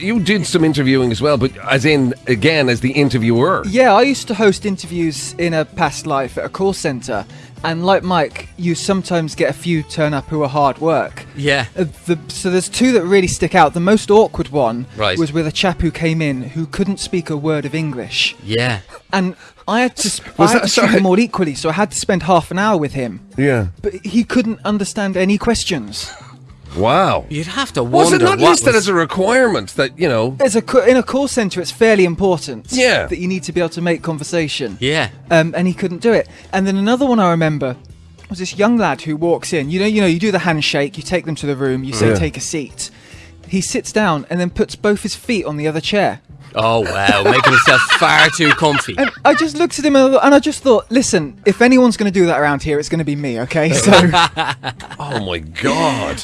You did some interviewing as well, but as in, again, as the interviewer. Yeah, I used to host interviews in a past life at a call centre, and like Mike, you sometimes get a few turn up who are hard work. Yeah. Uh, the, so there's two that really stick out. The most awkward one Right. was with a chap who came in who couldn't speak a word of English, Yeah. and I had to, sp- Was I had that- to treat sorry. them all equally. So I had to spend half an hour with him, Yeah. but he couldn't understand any questions. Wow. You'd have to wonder. Was wonder it not listed was- as a requirement that, you know. As a in a call centre, it's fairly important. Yeah. that you need to be able to make conversation. Yeah. um, and he couldn't do it. And then another one I remember was this young lad who walks in. You know, you know, you do the handshake, you take them to the room, you say Yeah. take a seat. He sits down and then puts both his feet on the other chair. Oh wow, making himself far too comfy. And I just looked at him and and I just thought, listen, if anyone's going to do that around here, it's going to be me. Okay, so Oh my God.